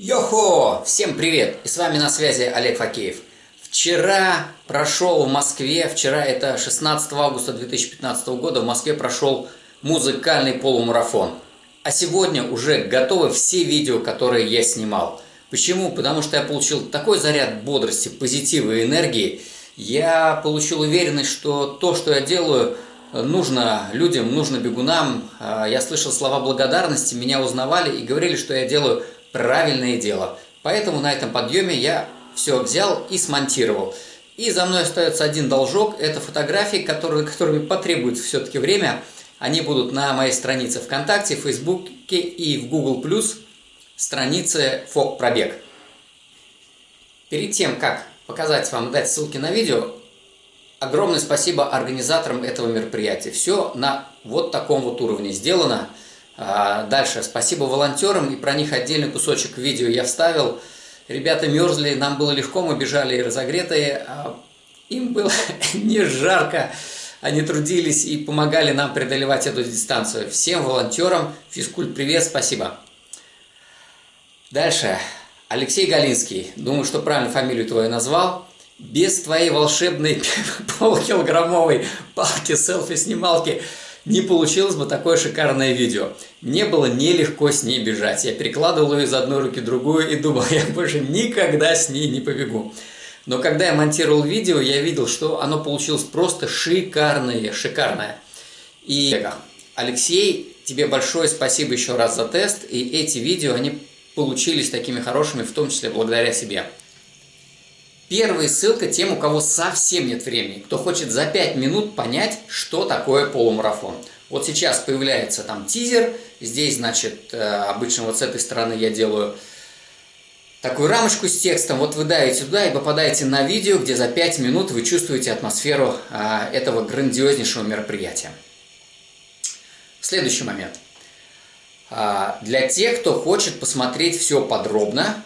Йохо! Всем привет! И с вами на связи Олег Факеев. Вчера прошел в Москве, вчера это 16 августа 2015 года, в Москве прошел музыкальный полумарафон. А сегодня уже готовы все видео, которые я снимал. Почему? Потому что я получил такой заряд бодрости, позитива и энергии. Я получил уверенность, что то, что я делаю, нужно людям, нужно бегунам. А, я слышал слова благодарности, меня узнавали и говорили, что я делаю правильное дело. Поэтому на этом подъеме я все взял и смонтировал. И за мной остается один должок, это фотографии, которые, которыми потребуется все-таки время. Они будут на моей странице ВКонтакте, в Фейсбуке и в Google+, странице ФОК Пробег. Перед тем, как показать вам, дать ссылки на видео, огромное спасибо организаторам этого мероприятия. Все на вот таком вот уровне сделано. А, дальше. Спасибо волонтерам, и про них отдельный кусочек видео я вставил. Ребята мерзли, нам было легко, мы бежали и разогретые. А им было не жарко. Они трудились и помогали нам преодолевать эту дистанцию. Всем волонтерам физкульт привет, спасибо. Дальше. Алексей Галинский. Думаю, что правильно фамилию твою назвал. Без твоей волшебной полукилограммовой палки-селфи-снималки не получилось бы такое шикарное видео. Мне было нелегко с ней бежать. Я перекладывал ее из одной руки в другую и думал, я больше никогда с ней не побегу. Но когда я монтировал видео, я видел, что оно получилось просто шикарное, шикарное. И Алексей, тебе большое спасибо еще раз за тест. И эти видео, они получились такими хорошими, в том числе благодаря себе. Первая ссылка тем, у кого совсем нет времени, кто хочет за 5 минут понять, что такое полумарафон. Вот сейчас появляется там тизер, здесь, значит, э, обычно вот с этой стороны я делаю такую рамочку с текстом, вот вы давите туда и попадаете на видео, где за 5 минут вы чувствуете атмосферу а, этого грандиознейшего мероприятия. Следующий момент. А, для тех, кто хочет посмотреть все подробно,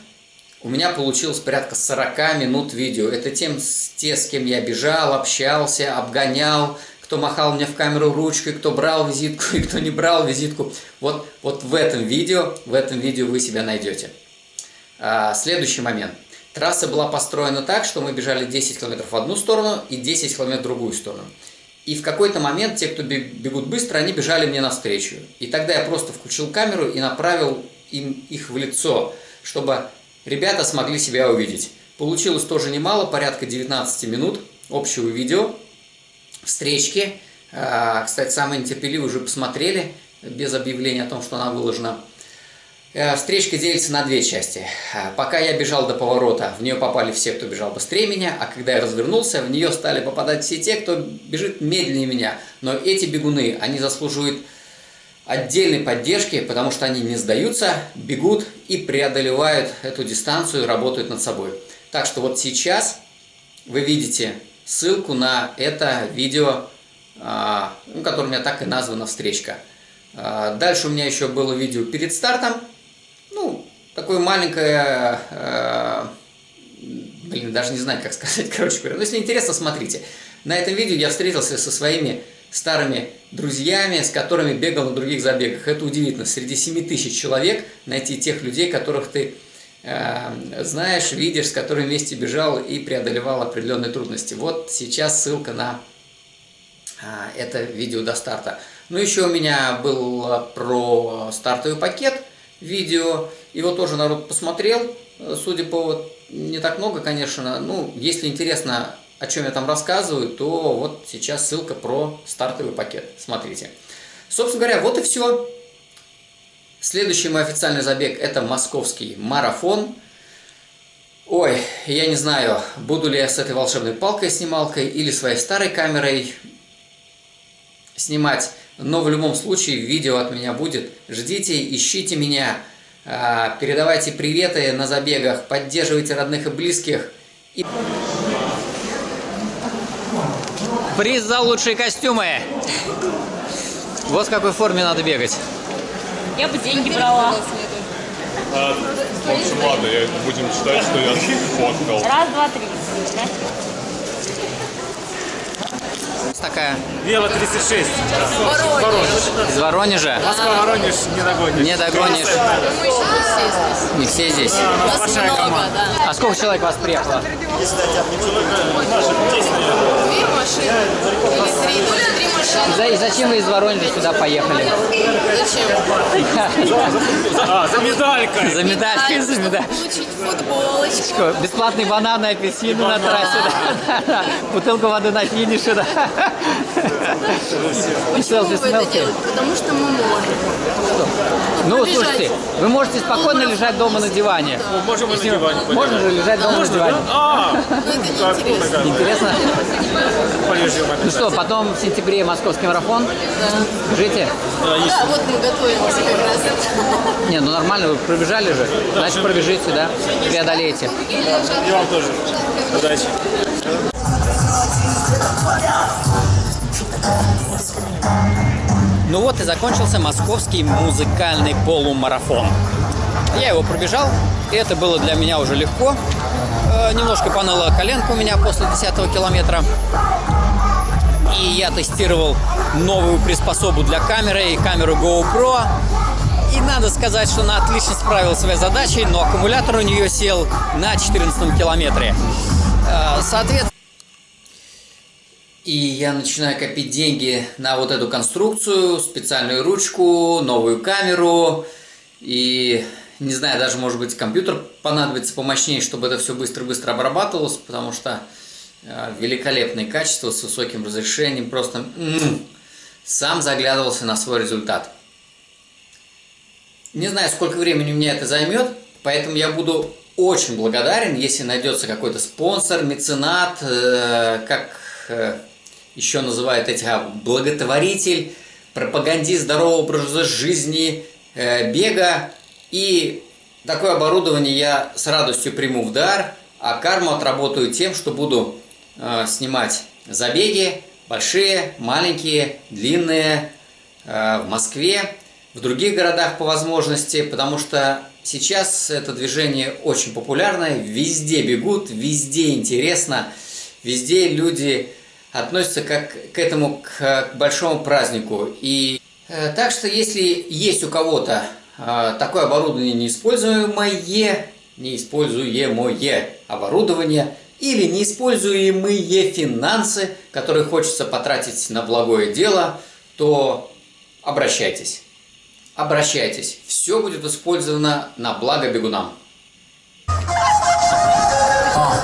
у меня получилось порядка 40 минут видео. Это тем, те, с кем я бежал, общался, обгонял, кто махал мне в камеру ручкой, кто брал визитку и кто не брал визитку. Вот, вот в этом видео, в этом видео вы себя найдете. А, следующий момент. Трасса была построена так, что мы бежали 10 км в одну сторону и 10 км в другую сторону. И в какой-то момент те, кто бегут быстро, они бежали мне навстречу. И тогда я просто включил камеру и направил им их в лицо, чтобы ребята смогли себя увидеть. Получилось тоже немало, порядка 19 минут общего видео, встречки. А, кстати, самые нетерпеливые уже посмотрели, без объявления о том, что она выложена. Э, встречка делится на две части. Э, пока я бежал до поворота, в нее попали все, кто бежал быстрее меня, а когда я развернулся, в нее стали попадать все те, кто бежит медленнее меня. Но эти бегуны, они заслуживают отдельной поддержки, потому что они не сдаются, бегут и преодолевают эту дистанцию, работают над собой. Так что вот сейчас вы видите ссылку на это видео, а, ну, которое у меня так и названо «Встречка». А, дальше у меня еще было видео перед стартом, ну, такое маленькое, э, блин, даже не знаю, как сказать, короче говоря. Но если интересно, смотрите. На этом видео я встретился со своими старыми друзьями, с которыми бегал на других забегах. Это удивительно. Среди 7 тысяч человек найти тех людей, которых ты э, знаешь, видишь, с которыми вместе бежал и преодолевал определенные трудности. Вот сейчас ссылка на э, это видео до старта. Ну, еще у меня был про стартовый пакет – видео. Его тоже народ посмотрел, судя по не так много, конечно. Ну, если интересно, о чем я там рассказываю, то вот сейчас ссылка про стартовый пакет. Смотрите. Собственно говоря, вот и все. Следующий мой официальный забег – это московский марафон. Ой, я не знаю, буду ли я с этой волшебной палкой-снималкой или своей старой камерой снимать. Но в любом случае видео от меня будет. Ждите, ищите меня, а, передавайте приветы на забегах, поддерживайте родных и близких. И... Приз за лучшие костюмы! Вот в какой форме надо бегать. Я бы деньги брала. А, в общем, ладно, будем считать, что я фоткал. Раз, два, три. такая? Вела 36. Воронеж. Из Воронежа? Москва, Воронеж, не догонишь. Не догонишь. Мы еще не все здесь. Не все здесь. Нас большая много, команда. да. А сколько человек вас приехало? Две машины. Или три, даже три машины. За- И зачем вы из Воронежа сюда поехали? Зачем? А, за медалькой. За медалькой, за медалькой. Получить футболочку. Бесплатные бананы, апельсины на трассе. Бутылку воды на финише. Почему вы это делаете? Потому что мы можем. Ну, слушайте, вы можете спокойно лежать дома на диване. Можем и на диване Можно же лежать дома на диване. А, Полежим Ну что, потом в сентябре московский марафон. Жите? Да, вот мы готовимся как раз. Не, ну нормально, вы пробежали же. Значит, пробежите, да? Преодолеете. И вам тоже. Удачи. Ну вот и закончился московский музыкальный полумарафон. Я его пробежал, и это было для меня уже легко. Э, немножко поныла коленка у меня после 10 километра. Я тестировал новую приспособу для камеры и камеру GoPro. И надо сказать, что она отлично справила своей задачей, но аккумулятор у нее сел на 14 километре. Э, Соответственно, и я начинаю копить деньги на вот эту конструкцию, специальную ручку, новую камеру. И не знаю, даже может быть компьютер понадобится помощнее, чтобы это все быстро-быстро обрабатывалось, потому что э, великолепное качество с высоким разрешением. Просто м, сам заглядывался на свой результат. Не знаю, сколько времени меня это займет, поэтому я буду очень благодарен, если найдется какой-то спонсор, меценат, э, как э, еще называют этих, а, благотворитель, пропагандист здорового образа жизни, э, бега. И такое оборудование я с радостью приму в дар, а карму отработаю тем, что буду э, снимать забеги, большие, маленькие, длинные, э, в Москве, в других городах по возможности, потому что сейчас это движение очень популярное, везде бегут, везде интересно, везде люди относятся как к этому к, большому празднику. И э, так что если есть у кого-то такое оборудование неиспользуемое, неиспользуемое оборудование или неиспользуемые финансы, которые хочется потратить на благое дело, то обращайтесь. Обращайтесь. Все будет использовано на благо бегунам.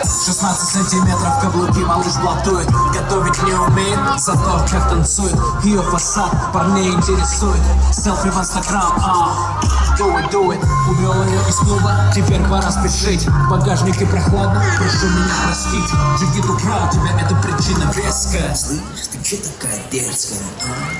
16 сантиметров каблуки малыш блатует Готовить не умеет, зато как танцует Ее фасад парней интересует Селфи в инстаграм, а Do it, do it. Увел ее из клуба, теперь пора спешить. В багажнике прохладно, прошу меня простить. Джигиту прав, тебя это причина веская Слышь, ты че такая дерзкая, а?